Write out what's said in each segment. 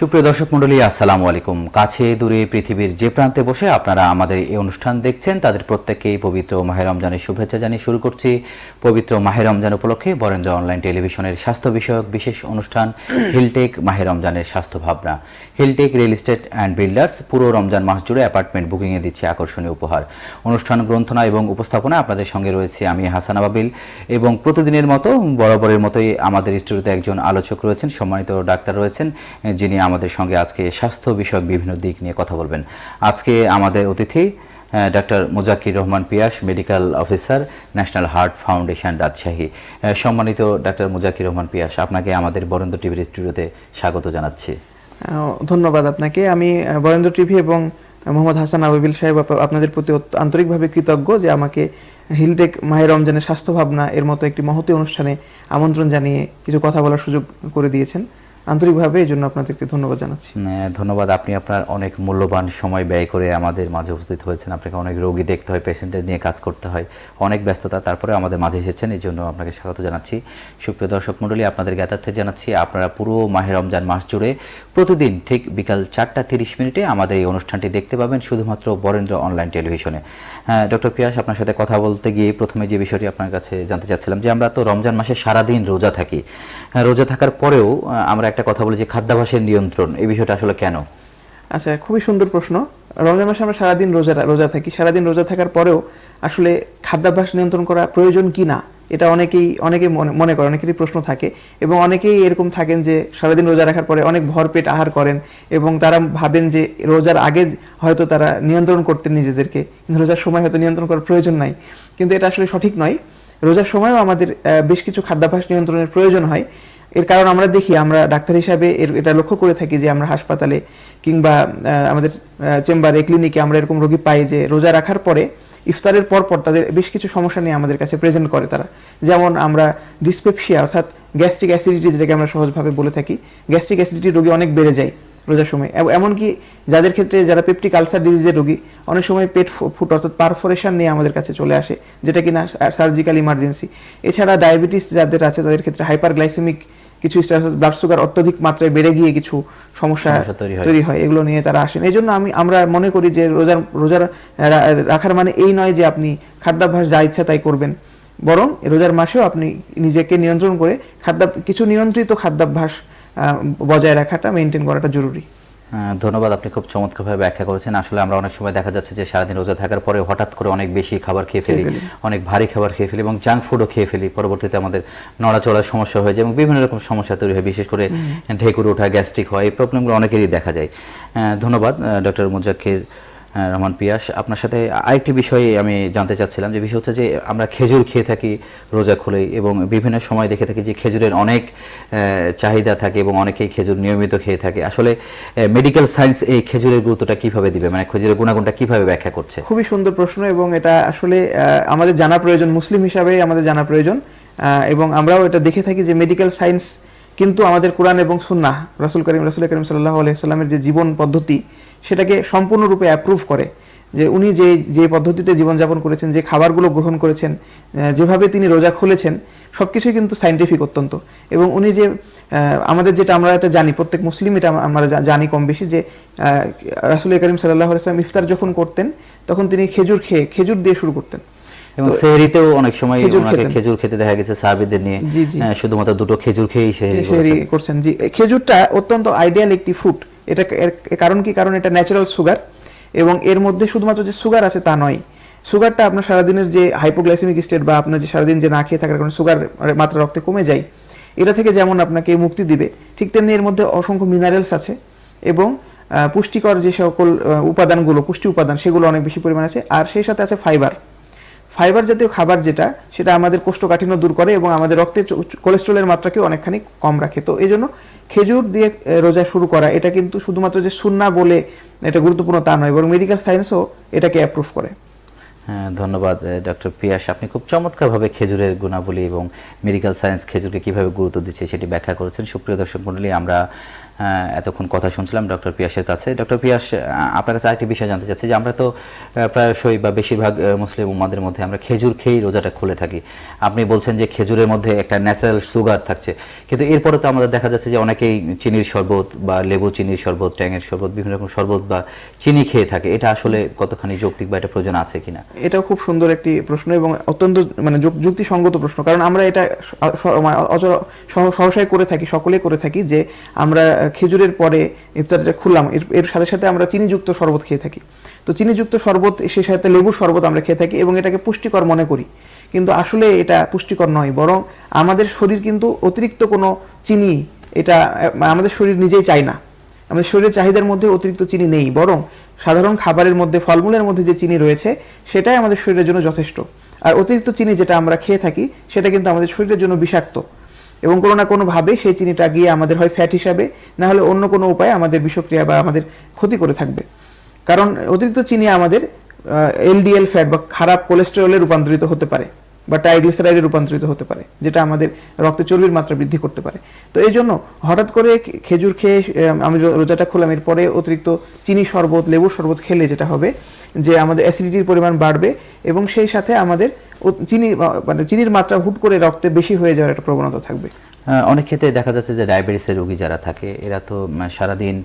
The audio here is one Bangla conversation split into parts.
সুপ্রিয় দর্শক মণ্ডলী, আসসালামু আলাইকুম। কাছে দূরে পৃথিবীর যে প্রান্তে বসে আপনারা আমাদের এই অনুষ্ঠান দেখছেন, তাদের প্রত্যেককেই পবিত্র মাহের রমজানের শুভেচ্ছা জানিয়ে শুরু করছি। পবিত্র মাহের রমজান উপলক্ষে বরেন্দ্র অনলাইন টেলিভিশনের স্বাস্থ্য বিষয়ক বিশেষ অনুষ্ঠান, হিলটেক মাহের রমজানের স্বাস্থ্য ভাবনা। Hilltech real estate and builders পুরো রমজান মাস জুড়ে অ্যাপার্টমেন্ট বুকিংয়ে দিচ্ছে আকর্ষণীয় উপহার। অনুষ্ঠান গ্রন্থনা এবং উপস্থাপনা আপনাদের সঙ্গে রয়েছে আমি হাসান আবাবিল এবং প্রতিদিনের মতো বরাবরের মতোই আমাদের স্টুডিওতে একজন আলোচক রয়েছেন, সম্মানিত ডাক্তার রয়েছেন যিনি আমাদের সঙ্গে আজকে স্বাস্থ্য বিষয়ক বিভিন্ন দিক নিয়ে কথা বলবেন। আজকে আমাদের অতিথি doctor Mujakir Rahman Pias, medical officer, national heart foundation Rajshahi. সম্মানিত ডাক্তার মুজাকির রহমান পিয়াস, আপনাকে আমাদের বরেন্দ্র টিভির স্টুডিওতে স্বাগত জানাচ্ছি। ধন্যবাদ আপনাকে। আমি বরেন্দ্র টিভি এবং মোহাম্মদ হাসান আবিল সাহেব আপনাদের প্রতি আন্তরিকভাবে কৃতজ্ঞ যে আমাকে হিলটেক মাহের রমজানের স্বাস্থ্য ভাবনা এর মতো একটি মহতি অনুষ্ঠানে আমন্ত্রণ জানিয়ে কিছু কথা বলার সুযোগ করে দিয়েছেন। আন্তরিকভাবে এই জন্য আপনাদেরকে ধন্যবাদ জানাচ্ছি। ধন্যবাদ। আপনি আপনার অনেক মূল্যবান সময় ব্যয় করে আমাদের মাঝে উপস্থিত হয়েছেন। আপনাকে অনেক রোগী দেখতে হয় পেশেন্টের নিয়ে কাজ করতে হয় অনেক ব্যস্ততা। তারপরে আমাদের মাঝে এসেছেন এই জন্য আপনাকে স্বাগত জানাচ্ছি। সুপ্রিয় দর্শক মণ্ডলী আপনাদের জ্ঞাতার্থে জানাচ্ছি আপনারা পুরো মাহে রমজান মাস জুড়ে প্রতিদিন ঠিক বিকাল চারটা তিরিশ মিনিটে আমাদের এই অনুষ্ঠানটি দেখতে পাবেন শুধুমাত্র বরেন্দ্র অনলাইন টেলিভিশনে। হ্যাঁ ডক্টর পিয়াস আপনার সাথে কথা বলতে গিয়ে প্রথমে যে বিষয়টি আপনার কাছে জানতে চাচ্ছিলাম যে আমরা তো রমজান মাসে সারাদিন রোজা থাকি। হ্যাঁ, রোজা থাকার পরেও আমরা একটা কথা বলি যে খাদ্যাভ্যাসের নিয়ন্ত্রণ, এই বিষয়টা আসলে কেন? আচ্ছা খুবই সুন্দর প্রশ্ন। রমজান মাসে আমরা সারাদিন রোজা রোজা থাকি। সারাদিন রোজা থাকার পরেও আসলে খাদ্যাভ্যাস নিয়ন্ত্রণ করা প্রয়োজন কি না, এটা অনেকেই অনেকেই মনে করে, অনেকেরই প্রশ্ন থাকে। এবং অনেকেই এরকম থাকেন যে সারাদিন রোজা রাখার পরে অনেক ভরপেট আহার করেন এবং তারা ভাবেন যে রোজার আগে হয়তো তারা নিয়ন্ত্রণ করতেন নিজেদেরকে। কিন্তু রোজার সময় হয়তো নিয়ন্ত্রণ করার প্রয়োজন নাই। কিন্তু এটা আসলে সঠিক নয়। রোজার সময়ও আমাদের বেশ কিছু খাদ্যাভ্যাস নিয়ন্ত্রণের প্রয়োজন হয়। এর কারণ আমরা দেখি, আমরা ডাক্তার হিসাবে এর, এটা লক্ষ্য করে থাকি যে আমরা হাসপাতালে কিংবা আমাদের চেম্বারে, ক্লিনিকে আমরা এরকম রোগী পাই যে রোজা রাখার পরে, ইফতারের পর পর তাদের বেশ কিছু সমস্যা নিয়ে আমাদের কাছে প্রেজেন্ট করে তারা। যেমন আমরা ডিসপেপসিয়া অর্থাৎ গ্যাস্ট্রিক অ্যাসিডিটি যেটাকে আমরা সহজভাবে বলে থাকি গ্যাস্ট্রিক অ্যাসিডিটি রোগী অনেক বেড়ে যায় রোজার সময়। এমনকি যাদের ক্ষেত্রে যারা পেপটিক আলসার ডিজিজের রোগী, অনেক সময় পেট ফুট, অর্থাৎ পারফোরেশন নিয়ে আমাদের কাছে চলে আসে, যেটা কিনা সার্জিক্যাল ইমার্জেন্সি এছাড়া ডায়াবেটিস যাদের আছে, তাদের ক্ষেত্রে হাইপার গ্লাইসেমিক কিছু ব্লাড সুগার অত্যধিক মাত্রায় বেড়ে গিয়ে কিছু সমস্যা তৈরি হয়। এগুলো নিয়ে তারা আসেন। এই জন্য আমি আমরা মনে করি যে রোজার রোজার রাখার মানে এই নয় যে আপনি খাদ্যাভ্যাস যা ইচ্ছা তাই করবেন। বরং রোজার মাসেও আপনি নিজেকে নিয়ন্ত্রণ করে খাদ্যাভ কিছু নিয়ন্ত্রিত খাদ্যাভ্যাস বজায় রাখাটা মেনটেন করাটা জরুরি। ধন্যবাদ আপনি খুব চমৎকারভাবে ব্যাখ্যা করেছেন। আসলে আমরা অনেক সময় দেখা যাচ্ছে যে সারাদিন রোজা থাকার পরে হঠাৎ করে অনেক বেশি খাবার খেয়ে ফেলি অনেক ভারী খাবার খেয়ে ফেলি এবং জাঙ্ক ফুডও খেয়ে ফেলি। পরবর্তীতে আমাদের নড়াচড়ার সমস্যা হয়ে যায় এবং বিভিন্ন রকম সমস্যা তৈরি হয় বিশেষ করে ঢেকুর ওঠা গ্যাস্ট্রিক হয় এই প্রবলেমগুলো অনেকেরই দেখা যায়। ধন্যবাদ ডক্টর মুজাক্কির রহমান পিয়াস, আপনার সাথে আরেকটি বিষয়ে আমি জানতে চাচ্ছিলাম, যে বিষয় হচ্ছে যে আমরা খেজুর খেয়ে থাকি, রোজা খুলে, এবং বিভিন্ন সময় দেখে থাকি যে খেজুরের অনেক চাহিদা থাকে এবং অনেকেই খেজুর নিয়মিত খেয়ে থাকে। আসলে মেডিকেল সায়েন্স এই খেজুরের গুরুত্বটা কীভাবে দিবে? মানে খেজুরের গুণাগুণটা কীভাবে ব্যাখ্যা করছে? খুবই সুন্দর প্রশ্ন, এবং এটা আসলে আমাদের জানা প্রয়োজন, মুসলিম হিসাবে আমাদের জানা প্রয়োজন এবং আমরাও এটা দেখে থাকি যে মেডিকেল সায়েন্স কিন্তু আমাদের কোরআন এবং সুন্নাহ, রাসুল করিম রাসুল করিম সাল্লাহ আলাইসাল্লামের যে জীবন পদ্ধতি, সেটাকে সম্পূর্ণরূপে অ্যাপ্রুভ করে। যে উনি যে যে পদ্ধতিতে জীবনযাপন করেছেন, যে খাবারগুলো গ্রহণ করেছেন যেভাবে তিনি রোজা খুলেছেন সব কিছুই কিন্তু সাইন্টিফিক অত্যন্ত। এবং উনি যে আমাদের যেটা আমরা এটা জানি, প্রত্যেক মুসলিম এটা আমরা জানি কম বেশি যে রাসুল করিম সাল্লাহ আলাইসলাম ইফতার যখন করতেন, তখন তিনি খেজুর খেয়ে, খেজুর দিয়ে শুরু করতেন। এবং সেহরিতেও অনেক সময় ওনাকে খেজুর খেতে দেখা গেছে সাহাবিদের নিয়ে। জি। শুধুমাত্র দুটো খেজুর খেয়েই সেহরি করেছেন। জি খেজুরটা অত্যন্ত আইডিয়াল একটি ফ্রুট এটা এর কারণ কি? কারণ এটা ন্যাচারাল সুগার এবং এর মধ্যে শুধুমাত্র যে সুগার আছে তা নয়। সুগারটা আপনার সারাদিনের যে হাইপোগ্লাইসেমিক স্টেট বা আপনার যে সারাদিন যে না খেয়ে থাকার কারণে সুগার মাত্রা রক্তে কমে যায় এটা থেকে যেমন আপনাকে মুক্তি দিবে ঠিক তেমনি এর মধ্যে অসংখ্য মিনারেলস আছে এবং পুষ্টিকর যে সকল উপাদানগুলো পুষ্টি উপাদান সেগুলো অনেক বেশি পরিমাণ আছে। আর সেই সাথে আছে ফাইবার ফাইবার জাতীয় খাবার যেটা, সেটা আমাদের কোষ্ঠকাঠিন্য দূর করে এবং আমাদের রক্তে কোলেস্ট্রলের মাত্রাকেও অনেকখানি কম রাখে। তো এই জন্য খেজুর দিয়ে রোজা শুরু করা, এটা কিন্তু শুধুমাত্র যে সুন্না বলে এটা গুরুত্বপূর্ণ তা নয়, বরং মেডিকেল সায়েন্সও এটাকে অ্যাপ্রুভ করে। হ্যাঁ ধন্যবাদ ডক্টর পিয়াস। আপনি খুব চমৎকারভাবে খেজুরের গুণাবলী এবং মেডিকেল সায়েন্স খেজুরকে কীভাবে গুরুত্ব দিচ্ছে সেটি ব্যাখ্যা করেছেন। সুপ্রিয় দর্শক মণ্ডলী, আমরা এতক্ষণ কথা শুনছিলাম ডক্টর পিয়াসের কাছে। ডক্টর পিয়াস আপনার কাছে আরেকটি বিষয় জানতে চাচ্ছি যে আমরা তো প্রায়শই বা বেশিরভাগ মুসলিম উম্মাদের মধ্যে আমরা খেজুর খেয়েই রোজাটা খুলে থাকি। আপনি বলছেন যে খেজুরের মধ্যে একটা ন্যাচারাল সুগার থাকছে। কিন্তু এরপরে তো আমাদের দেখা যাচ্ছে যে অনেকেই চিনির শরবত বা লেবু চিনির শরবত, ট্যাঙের শরবত, বিভিন্ন রকম শরবত বা চিনি খেয়ে থাকে। এটা আসলে কতখানি যৌক্তিক বা এটা প্রয়োজন আছে কিনা? এটাও খুব সুন্দর একটি প্রশ্ন এবং অত্যন্ত মানে যুক- যুক্তিসঙ্গত প্রশ্ন। কারণ আমরা এটা মানে অচর- সহ- সহসাই করে থাকি সকলেই করে থাকি যে আমরা খেজুরের পরে ইফতারটা খুললাম এর- এর সাথে সাথে আমরা চিনিযুক্ত শরবত খেয়ে থাকি। তো চিনিযুক্ত শরবত সে সাথে লেবুর শরবত আমরা খেয়ে থাকি এবং এটাকে পুষ্টিকর মনে করি। কিন্তু আসলে এটা পুষ্টিকর নয় বরং আমাদের শরীর কিন্তু অতিরিক্ত কোনো চিনি এটা আহ, আমাদের শরীর নিজেই চায় না। আমাদের শরীরের চাহিদার মধ্যে অতিরিক্ত চিনি নেই বরং সাধারণ খাবারের মধ্যে ফলমূলের মধ্যে যে চিনি রয়েছে সেটাই আমাদের শরীরের জন্য যথেষ্ট। আর অতিরিক্ত চিনি যেটা আমরা খেয়ে থাকি সেটা কিন্তু আমাদের শরীরের জন্য বিষাক্ত। এবং কোনো না কোনোভাবে সেই চিনিটা গিয়ে আমাদের হয় ফ্যাট হিসাবে, না হলে অন্য কোনো উপায়ে আমাদের বিষক্রিয়া বা আমাদের ক্ষতি করে থাকবে। কারণ অতিরিক্ত চিনি আমাদের এলডিএল ফ্যাট বা খারাপ কোলেস্টেরলে রূপান্তরিত হতে পারে। বা ট্রাইগ্লিসারাইডে রূপান্তরিত হতে পারে, যেটা আমাদের রক্তে চর্বির মাত্রা বৃদ্ধি করতে পারে। তো এই জন্য হঠাৎ করে খেজুর খেয়ে, আমি রোজাটা খুললাম, এরপরে অতিরিক্ত চিনি শরবত, লেবুর শরবত খেলে যেটা হবে যে আমাদের অ্যাসিডিটির পরিমাণ বাড়বে এবং সেই সাথে আমাদের চিনি মানে চিনির মাত্রা হুট করে রক্তে বেশি হয়ে যাওয়ার একটা প্রবণতা থাকবে। অনেক ক্ষেত্রে দেখা যাচ্ছে যে ডায়াবেটিসের রোগী যারা থাকে, এরা তো সারাদিন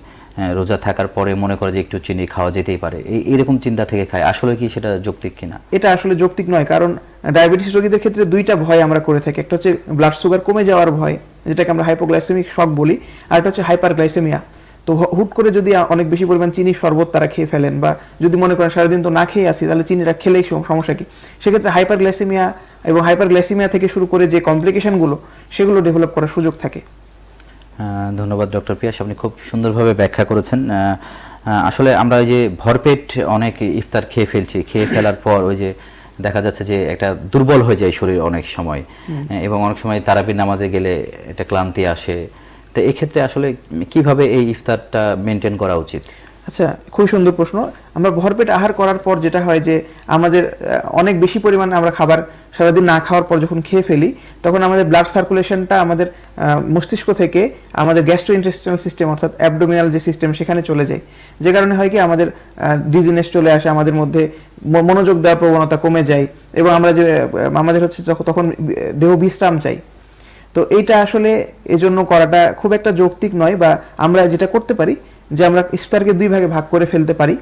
রোজা থাকার পরে মনে করে যে একটু চিনি খাওয়া যেতেই পারে। এরকম চিন্তা থেকে খায়। আসলে কি সেটা যৌক্তিক কিনা? এটা আসলে যৌক্তিক নয়, কারণ ডায়াবেটিস রোগীদের ক্ষেত্রে দুইটা ভয় আমরা করে থাকি। একটা হচ্ছে ব্লাড সুগার কমে যাওয়ার ভয়, যেটাকে আমরা হাইপোগ্লাইসেমিক শক বলি, আর একটা হচ্ছে হাইপারগ্লাইসেমিয়া তো হুট করে যদি অনেক বেশি পরিমাণ চিনি শরবত তারা খেয়ে ফেলেন, বা যদি মনে করেন সারাদিন তো না খেয়ে আসি, তাহলে চিনিটা খেলেই সমস্যা কি? সেক্ষেত্রে হাইপারগ্লাইসেমিয়া এবং হাইপারগ্লাইসেমিয়া থেকে শুরু করে যে কমপ্লিকেশনগুলো সেগুলো ডেভেলপ করার সুযোগ থাকে। ধন্যবাদ ডক্টর পিয়াস। আপনি খুব সুন্দরভাবে ব্যাখ্যা করেছেন। আসলে আমরা ওই যে ভরপেট অনেক ইফতার খেয়ে ফেলছি। খেয়ে ফেলার পর ওই যে দেখা যাচ্ছে যে একটা দুর্বল হয়ে যায় শরীর অনেক সময়। এবং অনেক সময় তারাবির নামাজে গেলে একটা ক্লান্তি আসে। তো এক্ষেত্রে আসলে কীভাবে এই ইফতারটা মেনটেন করা উচিত? আচ্ছা খুবই সুন্দর প্রশ্ন। আমরা ভরপেট আহার করার পর যেটা হয় যে, আমাদের অনেক বেশি পরিমাণে আমরা খাবার সারাদিন না খাওয়ার পর যখন খেয়ে ফেলি, তখন আমাদের ব্লাড সার্কুলেশনটা আমাদের মস্তিষ্ক থেকে আমাদের গ্যাস্ট্রো ইন্টেস্টিনাল সিস্টেম অর্থাৎ অ্যাবডোমিনাল যে সিস্টেম সেখানে চলে যায়। যে কারণে হয় কি, আমাদের ডিজিনেস চলে আসে, আমাদের মধ্যে মনোযোগ দেওয়ার প্রবণতা কমে যায় এবং আমরা যে আমাদের হচ্ছে তখন দেহ বিশ্রাম চাই। তো এইটা আসলে এজন্য করাটা খুব একটা যৌক্তিক নয় বা আমরা যেটা করতে পারি যে আমরা ইফতারকে দুই ভাগে ভাগ করে ফেলতে পারি।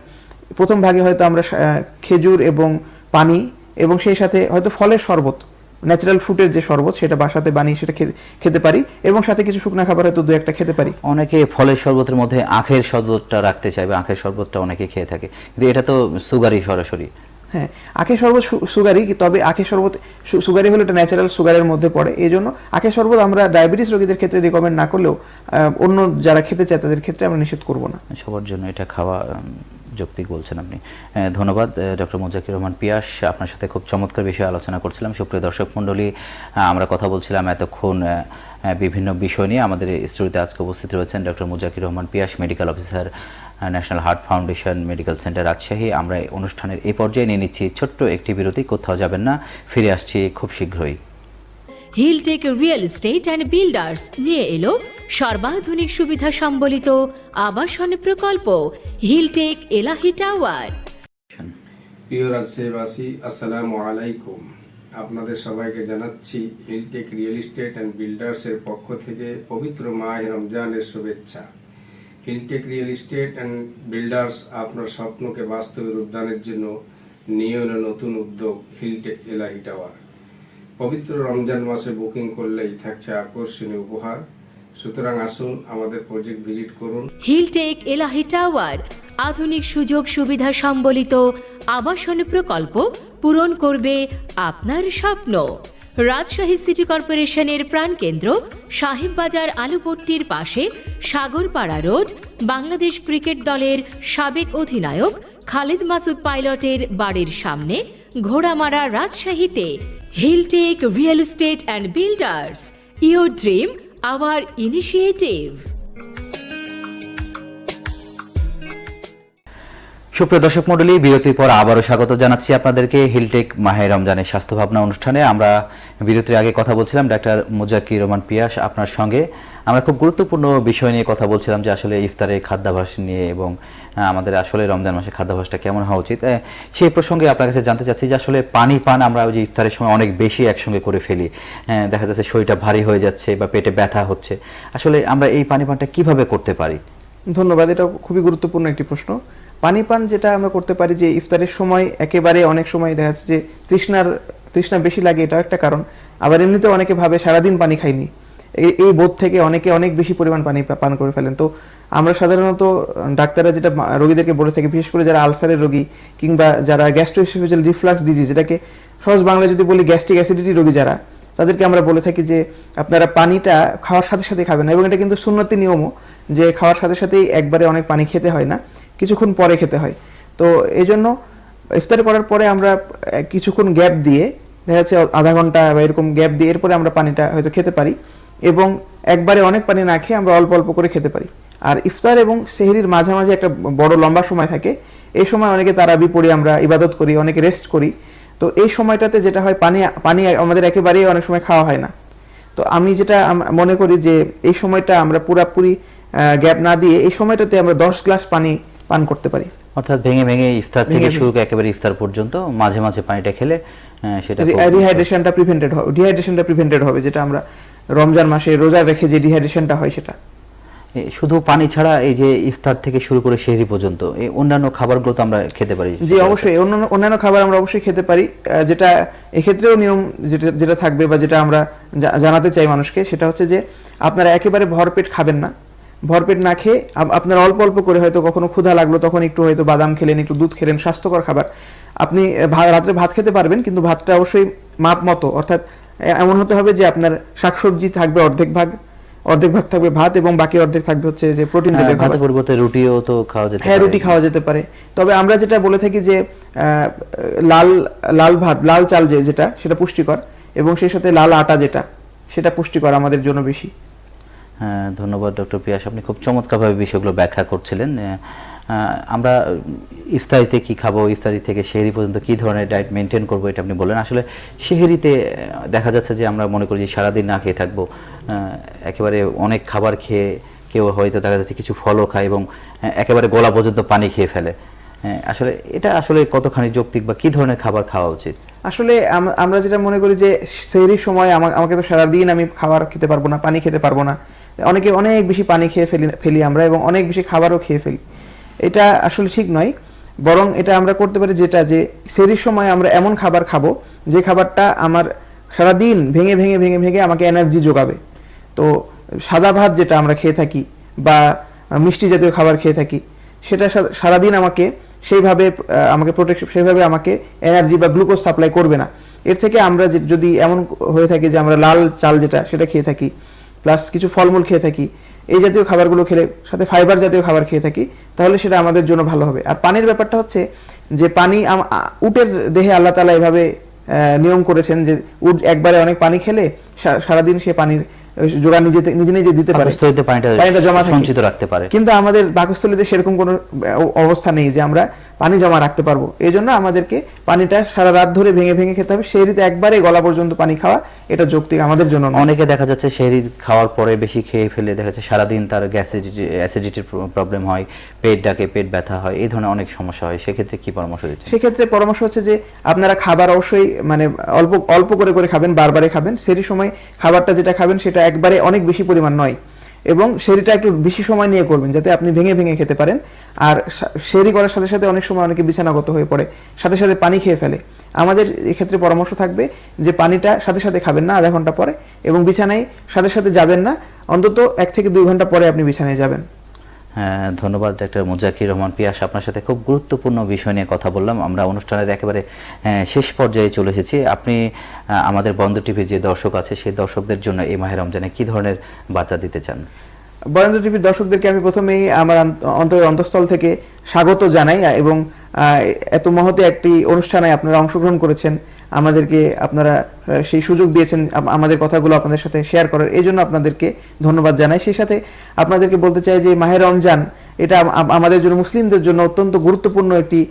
প্রথম ভাগে হয়তো আমরা খেজুর এবং পানি এবং সেই সাথে হয়তো ফলের শরবত ন্যাচারাল ফ্রুটের যে শরবত, সেটা বাসাতে বানিয়ে সেটা খেতে- পারি এবং সাথে কিছু শুকনা খাবার হয়তো দু একটা খেতে পারি। অনেকে ফলের শরবতের মধ্যে আখের শরবতটা রাখতে চাইবে, আখের শরবতটা অনেকে খেয়ে থাকে। কিন্তু এটা তো সুগারই সরাসরি। হ্যাঁ আখের শরবত সু- সুগারই, তবে আখের শরবত সু- সুগারই হলো এটা ন্যাচারাল সুগারের মধ্যে পড়ে। এই জন্য আখের শরবত আমরা ডায়াবেটিস রোগীদের ক্ষেত্রে রিকমেন্ড না করলেও অন্য যারা খেতে চায় তাদের ক্ষেত্রে আমরা নিষেধ করব না। সবার জন্য এটা খাওয়া যৌক্তিক বলছেন আপনি। ধন্যবাদ ডক্টর মোজাকির রহমান পিয়াস। আপনার সাথে খুব চমৎকার বিষয়ে আলোচনা করছিলাম। সুপ্রিয় দর্শক মণ্ডলী আমরা কথা বলছিলাম এতক্ষণ বিভিন্ন বিষয় নিয়ে। আমাদের স্টুডিওতে আজকে উপস্থিত রয়েছেন doctor Mojakir Rahman Pias medical officer national heart foundation medical centre Rajshahi. আমরা এই অনুষ্ঠানের এই পর্যায়ে নিয়ে নিচ্ছি ছোট্ট একটি বিরতি। কোথাও যাবেন না ফিরে আসছি খুব শীঘ্রই। Hilltech real estate and builders নিয়ে এলো সর্বাধুনিক সুবিধা সম্বলিত আবাসন প্রকল্প হিলটেক এলাহি টাওয়ার প্রিয় রাজশাহীবাসী আসসালামু আলাইকুম। আপনাদের সবাইকে জানাচ্ছি হিলটেক রিয়েল এস্টেট অ্যান্ড বিল্ডার্সের পক্ষ থেকে পবিত্র মাহ রমজানের শুভেচ্ছা। Hilltech real estate and builders আপনার স্বপ্নকে বাস্তবে রূপদানের জন্য নিয়ে এলো নতুন উদ্যোগ হিলটেক এলাহি টাওয়ার পবিত্র রমজান মাসে বুকিং করলেই থাকছে আকর্ষণীয় উপহার। সুতরাং আসুন আমাদের প্রজেক্ট ভিজিট করুন। হিলটেক এলাহি টাওয়ার আধুনিক সুযোগ সুবিধা সম্বলিত আবাসন প্রকল্প পূরণ করবে আপনার স্বপ্ন। রাজশাহী সিটি কর্পোরেশনের প্রাণকেন্দ্র সাহেববাজার আলুপট্টির পাশে সাগরপাড়া রোড, বাংলাদেশ ক্রিকেট দলের সাবেক অধিনায়ক খালিদ মাসুদ পাইলটের বাড়ির সামনে ঘোড়ামারা রাজশাহীতে Hilltech real estate and builders your dream, our initiative. সুপ্রিয় দর্শক মন্ডলী বিরতির পর আবারও স্বাগত জানাচ্ছি আপনাদেরকে হিলটেক মাহে রমজানের স্বাস্থ্য ভাবনা অনুষ্ঠানে। আমরা বিরতির আগে কথা বলছিলাম ডাক্তার মুজাকির রহমান পিয়াস আপনার সঙ্গে। আমরা খুব গুরুত্বপূর্ণ বিষয় নিয়ে কথা বলছিলাম যে আসলে ইফতারের খাদ্যাভাস নিয়ে এবং আমাদের আসলে রমজান মাসে খাদ্যাভাসটা কেমন হওয়া উচিত। সেই প্রসঙ্গে আপনার কাছে জানতে চাচ্ছি যে আসলে পানি পান আমরা ওই যে ইফতারের সময় অনেক বেশি একসঙ্গে করে ফেলি। দেখা যাচ্ছে শরীরটা ভারী হয়ে যাচ্ছে বা পেটে ব্যথা হচ্ছে। আসলে আমরা এই পানি পানটা কীভাবে করতে পারি? ধন্যবাদ, এটা খুবই গুরুত্বপূর্ণ একটি প্রশ্ন। পানি পান যেটা আমরা করতে পারি যে ইফতারের সময়, একেবারে অনেক সময় দেখা যাচ্ছে যে তৃষ্ণার, তৃষ্ণা বেশি লাগে এটাও একটা কারণ। আবার এমনিতেও অনেকে ভাবে সারাদিন পানি খাইনি। এই বোধ থেকে অনেকে অনেক বেশি পরিমাণ পানি পান করে ফেলেন। তো আমরা সাধারণত ডাক্তাররা যেটা রোগীদেরকে বলে থাকি, বিশেষ করে যারা আলসারের রোগী কিংবা যারা গ্যাস্ট্রোইসোফেজিয়াল রিফ্লাক্স ডিজিজ যেটাকে সহজ বাংলায় যদি বলি গ্যাস্ট্রিক অ্যাসিডিটি রোগী যারা, তাদেরকে আমরা বলে থাকি যে আপনারা পানিটা খাওয়ার সাথে সাথে খাবেন এবং এটা কিন্তু সুন্নতি নিয়মও যে খাওয়ার সাথে সাথেই একবারে অনেক পানি খেতে হয় না। কিছুক্ষণ পরে খেতে হয়। তো এই জন্য ইফতার করার পরে আমরা কিছুক্ষণ গ্যাপ দিয়ে, দেখা যাচ্ছে আধা ঘণ্টা বা এরকম গ্যাপ দিয়ে এরপরে আমরা পানিটা হয়তো খেতে পারি এবং একবারে অনেক পানি না খেয়ে আমরা অল্প অল্প করে খেতে পারি। আর ইফতার এবং সেহরির মাঝামাঝি একটা বড় লম্বা সময় থাকে। এই সময় অনেকে তারাবি পড়ি, আমরা ইবাদত করি, অনেকে রেস্ট করি। তো এই সময়টাতে যেটা হয়, পানি পানি আমাদের একেবারেই অনেক সময় খাওয়া হয় না। তো আমি যেটা মনে করি যে এই সময়টা আমরা পুরাপুরি গ্যাপ না দিয়ে এই সময়টাতে আমরা দশ গ্লাস পানি পান করতে পারি। অর্থাৎ ভেঙে ভেঙে ইফতার থেকে শুরু করে একেবারে ইফতার পর্যন্ত মাঝে মাঝে পানিটা খেলে সেটা রিহাইড্রেশনটা প্রিভেন্টেড হবে ডিহাইড্রেশনটা প্রিভেন্টেড হবে যেটা আমরা রমজান মাসে রোজা রেখে যে ডিহাইড্রেশনটা হয় সেটা। শুধু পানি ছাড়া এই যে ইফতার থেকে শুরু করে সেহরি পর্যন্ত এই অন্যান্য খাবারগুলো তো আমরা খেতে পারি। জি অবশ্যই। অন্যান্য অন্যান্য খাবার আমরা অবশ্যই খেতে পারি। যেটা এক্ষেত্রেও নিয়ম যেটা যেটা থাকবে বা যেটা আমরা জানাতে চাই মানুষকে সেটা হচ্ছে যে আপনারা একেবারে ভরপেট খাবেন না। ভরপেট না খেয়ে আপ- আপনারা অল্প অল্প করে হয়তো কখনো ক্ষুধা লাগল তখন একটু হয়তো বাদাম খেলেন একটু দুধ খেলেন স্বাস্থ্যকর খাবার। আপনি রাত্রে ভাত খেতে পারবেন কিন্তু ভাতটা অবশ্যই মাপ মতো। অর্থাৎ এমন হতে হবে যে আপনার শাকসবজি থাকবে অর্ধেক ভাগ অর্ধেক ভাগ থাকবে ভাত এবং বাকি অর্ধেক থাকবে হচ্ছে যে প্রোটিন হ্যাঁ, জাতীয় খাবার। পরিবর্তে রুটিও তো খাওয়া যেতে হ্যাঁ রুটি খাওয়া যেতে পারে। তবে আমরা যেটা বলে থাকি যে আহ, লাল লাল ভাত লাল চাল যে যেটা সেটা পুষ্টিকর এবং সেই সাথে লাল আটা যেটা সেটা পুষ্টিকর আমাদের জন্য বেশি। ধন্যবাদ ডক্টর পিয়াস। আপনি খুব চমৎকারভাবে বিষয়গুলো ব্যাখ্যা করছিলেন। আমরা ইফতারিতে কি খাব ইফতারি থেকে সেহরি পর্যন্ত কি ধরনের ডায়েট মেনটেন করব এটা আপনি বললেন। আসলে সেহরিতে আহ, দেখা যাচ্ছে যে আমরা মনে করি যে সারাদিন না খেয়ে থাকব। একেবারে অনেক খাবার খেয়ে কেউ হয়তো দেখা যাচ্ছে কিছু ফলও খায় এবং একেবারে গলা পর্যন্ত পানি খেয়ে ফেলে। হ্যাঁ, আসলে এটা আসলে কতখানি যৌক্তিক বা কি ধরনের খাবার খাওয়া উচিত? আসলে আমরা যেটা মনে করি যে সেহরির সময় আমা- আমাকে তো সারাদিন আমি খাবার খেতে পারব না পানি খেতে পারব না। অনেকে অনেক বেশি পানি খেয়ে ফেলি ফেলি আমরা এবং অনেক বেশি খাবারও খেয়ে ফেলি। এটা আসলে ঠিক নয়। বরং এটা আমরা করতে পারি যেটা যে সেহরির সময় আমরা এমন খাবার খাব, যে খাবারটা আমার সারাদিন ভেঙে ভেঙে ভেঙে ভেঙে আমাকে এনার্জি যোগাবে। তো সাদা ভাত যেটা আমরা খেয়ে থাকি বা মিষ্টি জাতীয় খাবার খেয়ে থাকি, সেটা সারাদিন আমাকে সেইভাবে আমাকে প্রোটেকশন সেইভাবে আমাকে এনার্জি বা গ্লুকোজ সাপ্লাই করবে না। এর থেকে আমরা যদি এমন হয়ে থাকে যে আমরা লাল চাল যেটা, সেটা খেয়ে থাকি প্লাস কিছু ফলমূল খেয়ে থাকি এই জাতীয় খাবারগুলো খেলে সাথে ফাইবার জাতীয় খাবার খেয়ে থাকি তাহলে সেটা আমাদের জন্য ভালো হবে। আর পানির ব্যাপারটা হচ্ছে যে পানি উটের দেহে আল্লাহ তালা এভাবে আহ, নিয়ম করেছেন যে উট একবারে অনেক পানি খেলে সারাদিন সে পানির জোগান নিজে নিজে নিজে দিতে পারে। পানিটা পানিটা জমা সঞ্চিত রাখতে পারে। কিন্তু আমাদের পাকস্থলীতে সেরকম কোনো অবস্থা নেই যে আমরা পানি জমা রাখতে পারব। এই জন্য আমাদেরকে পানিটা সারা রাত ধরে ভেঙে ভেঙে খেতে হবে। সেই রীতি একবারে গলা পর্যন্ত পানি খাওয়া এটা যৌক্তিক আমাদের জন্য অনেকে দেখা যাচ্ছে সেহরি খাওয়ার পরে বেশি খেয়ে ফেলে। দেখা যাচ্ছে সারাদিন তার গ্যাসিডিটি অ্যাসিডিটির প্রবলেম হয় পেট ডাকে পেট ব্যথা হয় এই ধরনের অনেক সমস্যা হয়। সেক্ষেত্রে কি পরামর্শ দিচ্ছেন? সেক্ষেত্রে পরামর্শ হচ্ছে যে আপনারা খাবার অবশ্যই মানে অল্প অল্প করে করে খাবেন বারবারে খাবেন। সেই সময় খাবারটা যেটা খাবেন সেটা একবারে অনেক বেশি পরিমাণ নয়। এবং সেরিটা একটু বেশি সময় নিয়ে করবেন, যাতে আপনি ভেঙে ভেঙে খেতে পারেন। আর সেরি করার সাথে সাথে অনেক সময় অনেকে বিছানাগত হয়ে পড়ে, সাথে সাথে পানি খেয়ে ফেলে। আমাদের এক্ষেত্রে পরামর্শ থাকবে যে পানিটা সাথে সাথে খাবেন না আধা ঘণ্টা পরে এবং বিছানায় সাথে সাথে যাবেন না, অন্তত এক থেকে দুই ঘণ্টা পরে আপনি বিছানায় যাবেন। ধন্যবাদ ডাক্তার মুজাকির রহমান পিয়াস। আপনার সাথে খুব গুরুত্বপূর্ণ বিষয় নিয়ে কথা বললাম। আমরা অনুষ্ঠানের একেবারে শেষ পর্যায়ে চলে এসেছি। আপনি আমাদের বন্ধ টিভির যে দর্শক আছে, সেই দর্শকদের জন্য এই মাহের রমজানে কি ধরনের বার্তা দিতে চান? বরেন্দ্র টিভির দর্শকদেরকে আমি প্রথমেই আমার অন্তরের অন্তঃস্থল থেকে স্বাগত জানাই, এবং এত মহতে একটি অনুষ্ঠানে আপনারা অংশগ্রহণ করেছেন। আমাদেরকে আপনারা সেই সুযোগ দিয়েছেন আমাদের কথাগুলো আপনাদের সাথে শেয়ার করার। এই জন্য আপনাদেরকে ধন্যবাদ জানাই। সেই সাথে আপনাদেরকে বলতে চাই যে মাহের রমজান, এটা আম- আম- আমাদের জন্য, মুসলিমদের জন্য অত্যন্ত গুরুত্বপূর্ণ একটি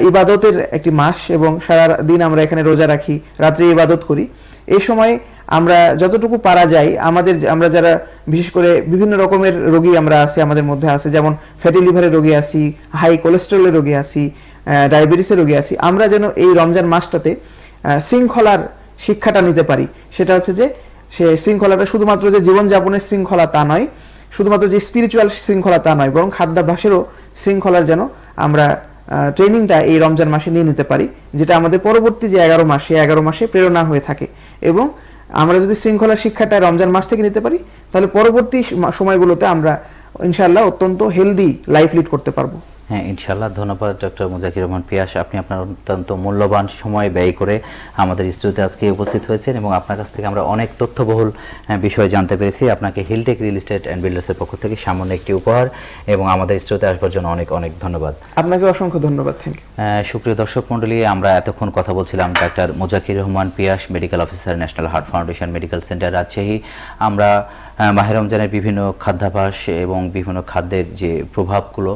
ইবাদতের একটি মাস এবং সারা দিন আমরা এখানে রোজা রাখি, রাত্রে ইবাদত করি। এই সময় আমরা যতটুকু পারা যায়, আমাদের আমরা যারা, বিশেষ করে বিভিন্ন রকমের রোগী আমরা আছি, আমাদের মধ্যে আছে, যেমন ফ্যাটি লিভারের রোগী আছি হাই কোলেস্টেরলের রোগী আছি ডায়াবেটিসের রোগী আছি। আমরা যেন এই রমজান মাসটাতে শৃঙ্খলার শিক্ষাটা নিতে পারি। সেটা হচ্ছে যে, সে শৃঙ্খলাটা শুধুমাত্র যে জীবনযাপনের শৃঙ্খলা তা নয়, শুধুমাত্র যে স্পিরিচুয়াল শৃঙ্খলা তা নয়, বরং খাদ্যাভ্যাসেরও শৃঙ্খলার যেন আমরা ট্রেনিংটা এই রমজান মাসে নিয়ে নিতে পারি, যেটা আমাদের পরবর্তী যে এগারো মাস এগারো মাসে প্রেরণা হয়ে থাকে। এবং আমরা যদি শৃঙ্খলার শিক্ষাটা রমজান মাস থেকে নিতে পারি, তাহলে পরবর্তী সম- সময়গুলোতে আমরা ইনশাআল্লাহ অত্যন্ত হেলদি লাইফ লিড করতে পারব। হ্যাঁ ইনশাল্লাহ ধন্যবাদ ডক্টর মুজাকির রহমান পিয়াস। আপনি আপনার অত্যন্ত মূল্যবান সময় ব্যয় করে আমাদের স্টুডিওতে আজকে উপস্থিত হয়েছেন এবং আপনার কাছ থেকে আমরা অনেক তথ্যবহুল আহ, বিষয় জানতে পেরেছি। আপনাকে হিলটেক রিয়েল এস্টেট অ্যান্ড বিল্ডার্সের পক্ষ থেকে সামান্য একটি উপহার এবং আমাদের স্টুডিওতে আসবার জন্য অনেক অনেক ধন্যবাদ। আপনাকে অসংখ্য ধন্যবাদ। থ্যাংক ইউ সুপ্রিয় দর্শক মণ্ডলী আমরা এতক্ষণ কথা বলছিলাম doctor Mujakir Rahman Pias medical officer national heart foundation medical centre Rajshahi. আমরা আহ, মাহে রমজানের বিভিন্ন খাদ্যাভ্যাস এবং বিভিন্ন খাদ্যের যে প্রভাবগুলো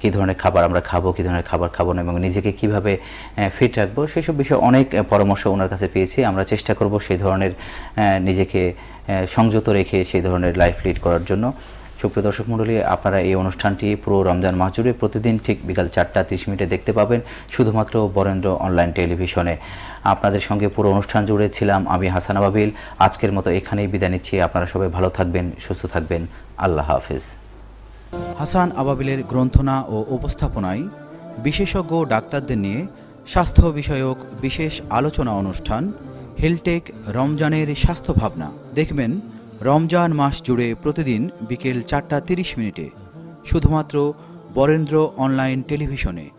কী ধরনের খাবার আমরা খাব, কী ধরনের খাবার খাব না, এবং নিজেকে কীভাবে ফিট রাখব, সেসব বিষয়ে অনেক পরামর্শ ওনার কাছে পেয়েছি। আমরা চেষ্টা করব সেই ধরনের নিজেকে সংযত রেখে সেই ধরনের লাইফ লিড করার জন্য। সুপ্রিয় দর্শক মণ্ডলী, আপনারা এই অনুষ্ঠানটি পুরো রমজান মাস জুড়ে প্রতিদিন ঠিক বিকাল চারটা তিরিশ মিনিটে দেখতে পাবেন, শুধুমাত্র বরেন্দ্র অনলাইন টেলিভিশনে আপনাদের সঙ্গে পুরো অনুষ্ঠান জুড়ে ছিলাম আমি হাসান আবাবিল। আজকের মতো এখানেই বিদায় নিচ্ছি। আপনারা সবাই ভালো থাকবেন, সুস্থ থাকবেন। আল্লাহ হাফিজ। হাসান আবাবিলের গ্রন্থনা ও উপস্থাপনায় বিশেষজ্ঞ ডাক্তারদের নিয়ে স্বাস্থ্য বিষয়ক বিশেষ আলোচনা অনুষ্ঠান হেলটেক রমজানের স্বাস্থ্য ভাবনা। দেখবেন, রমজান মাস জুড়ে প্রতিদিন বিকেল চারটা তিরিশ মিনিটে, শুধুমাত্র বরেন্দ্র অনলাইন টেলিভিশনে।